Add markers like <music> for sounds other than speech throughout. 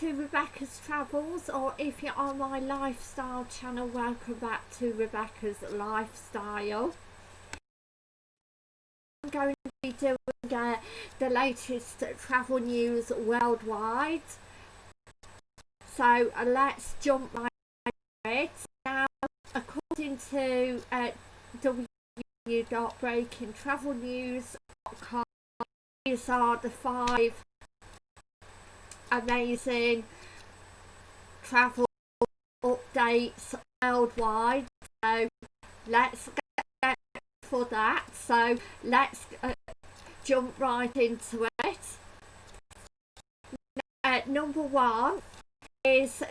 to Rebecca's Travels or if you're on my lifestyle channel welcome back to Rebecca's Lifestyle. I'm going to be doing uh, the latest travel news worldwide. So uh, let's jump right into it. Now according to uh, www.breakingtravelnews.com these are the five amazing travel updates worldwide. So let's get for that. So let's uh, jump right into it. Uh, number one is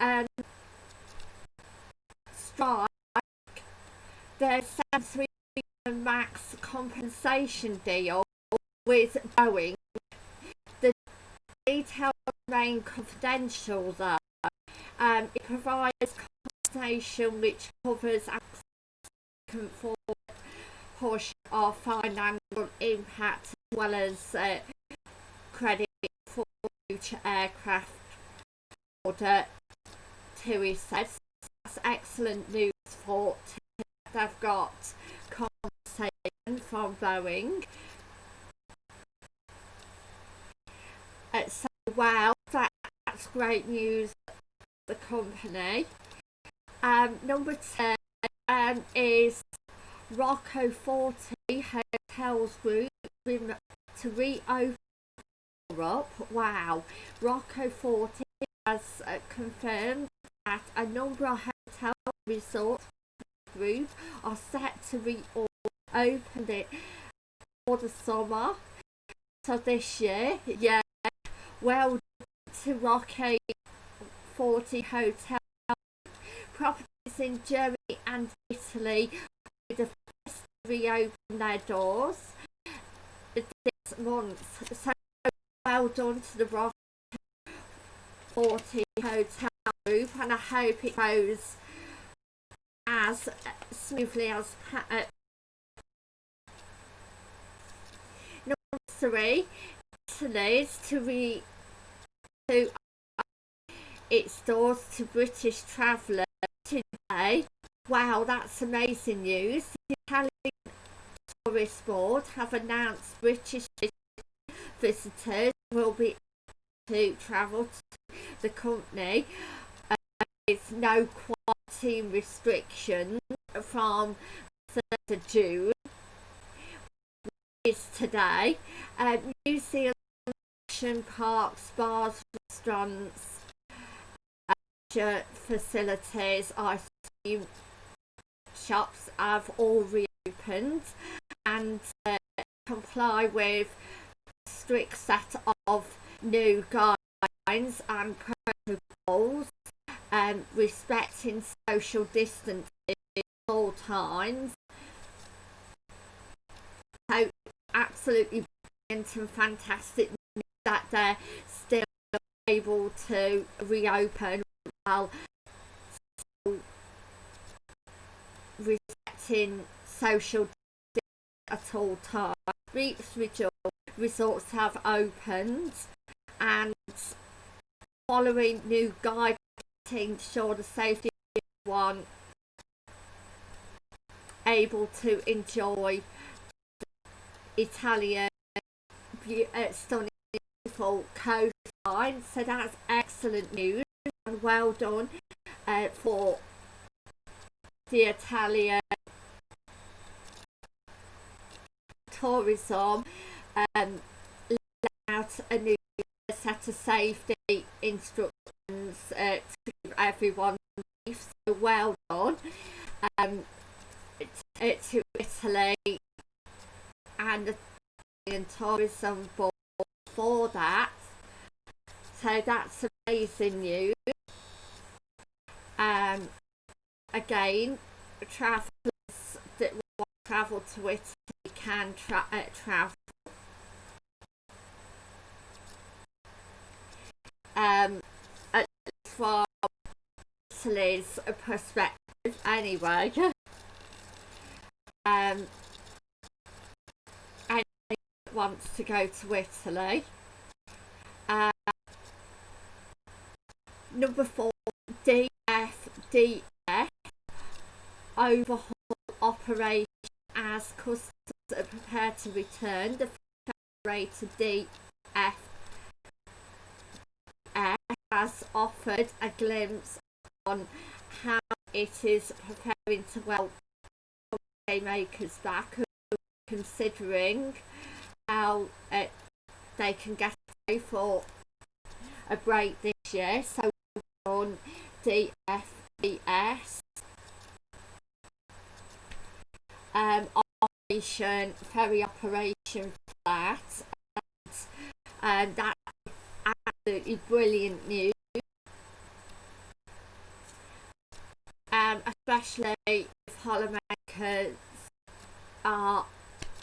um, strike the 73 max compensation deal with Boeing details remain confidential though. Um, it provides compensation which covers a portion of financial impact as well as uh, credit for future aircraft order TUI says that's excellent news for they've got compensation from Boeing Uh, wow, that, that's great news for the company. Um, number 10 um, is Rocco Forte Hotels Group to reopen Europe. Wow, Rocco Forte has uh, confirmed that a number of hotel resort group are set to reopen it for the summer. So this year, yeah, well to Rocky 40 Hotel. Properties in Germany and Italy the first reopen their doors this month. So well done to the Rocky 40 Hotel Group and I hope it goes as smoothly as uh, number three Italy's to re to its doors to British travellers today. Wow, that's amazing news. The Italian Tourist Board have announced British visitors will be able to travel to the company. Uh, there's no quarantine restrictions from 3rd of June is today. Uh, New Zealand parks, bars, restaurants, facilities, ice cream shops have all reopened and uh, comply with a strict set of new guidelines and protocols um, respecting social distancing at all times. So absolutely brilliant and fantastic that they're still able to reopen while respecting social at all times. Resorts have opened and following new guidelines to ensure the safety of one able to enjoy Italian uh, stunning beautiful coastline so that's excellent news and well done uh, for the Italian tourism um, out a new set of safety instructions uh, to give everyone safe. so well done um, to, to Italy and the tourism board for that. So that's amazing news. Um, again, travellers that want to travel to Italy can tra uh, travel. Um, at least from Italy's perspective, anyway. <laughs> um, wants to go to Italy. Um, number four, DFDS overhaul operation as customers are prepared to return. The operator DFS has offered a glimpse on how it is preparing to welcome makers back considering how uh, they can get for a break this year. So on DFDS um, operation ferry operation flat and um, that absolutely brilliant news. Um, especially if holidaymakers are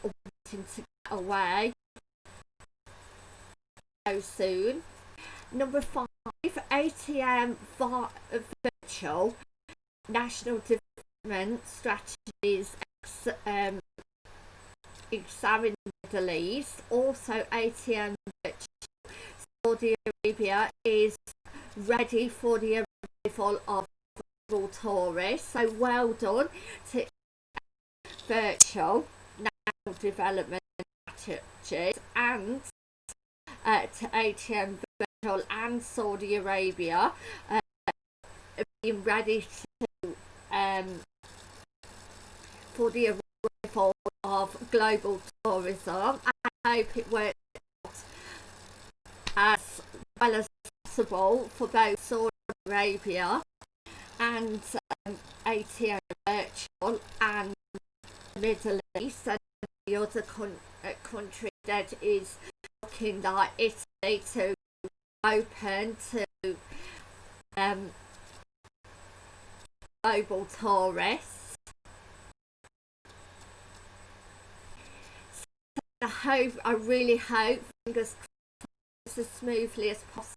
wanting to get away so soon. Number five, ATM Virtual National Development Strategies um, Middle East. Also, ATM Virtual Saudi Arabia is ready for the arrival of tourists. So well done to Virtual National Development Strategies and to ATM Virtual and Saudi Arabia uh, being ready to um, for the arrival of global tourism. I hope it works as well as possible for both Saudi Arabia and um, ATM Virtual and Middle East and the other con uh, country that is looking like Italy to open to um, global tourists. So I hope, I really hope, fingers crossed, as smoothly as possible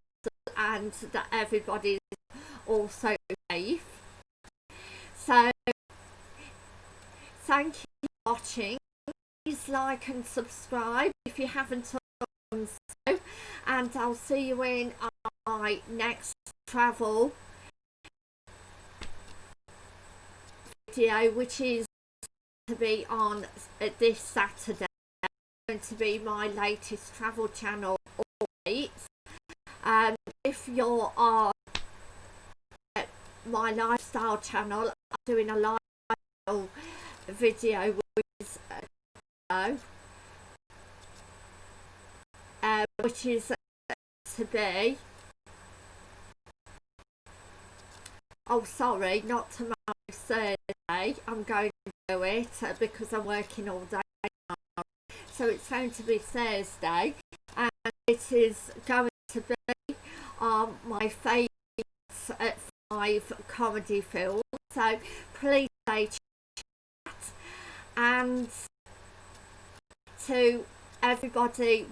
and that everybody is also safe. So, thank you for watching. Please like and subscribe if you haven't so. And I'll see you in my next travel video, which is to be on this Saturday. Going to be my latest travel channel always. Um, if you're on my lifestyle channel, I'm doing a lifestyle video with uh, uh, which is uh, to be oh sorry not tomorrow Thursday. I'm going to do it uh, because I'm working all day now. so it's going to be Thursday and it is going to be um, my favourite uh, five comedy films. So please stay chat and to everybody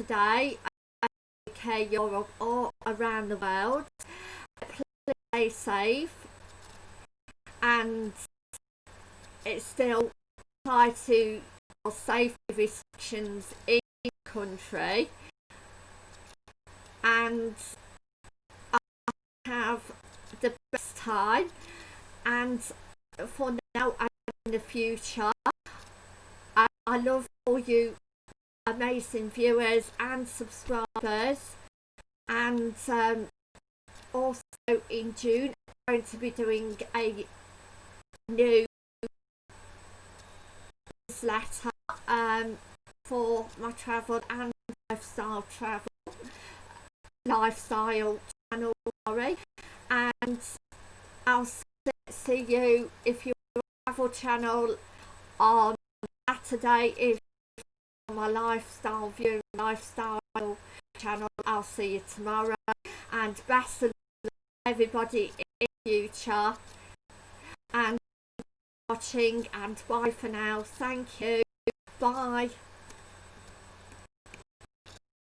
today. UK, Europe or around the world. Please stay safe. And it's still apply to safety restrictions in country. And I have the best time. And for now and in the future I, I love all you amazing viewers and subscribers. And um, also in June I'm going to be doing a new newsletter um, for my travel and lifestyle travel lifestyle channel sorry. And I'll see you if you're travel channel on Saturday if my lifestyle view lifestyle channel. I'll see you tomorrow. And best of luck, everybody in future. And watching and bye for now. Thank you. Bye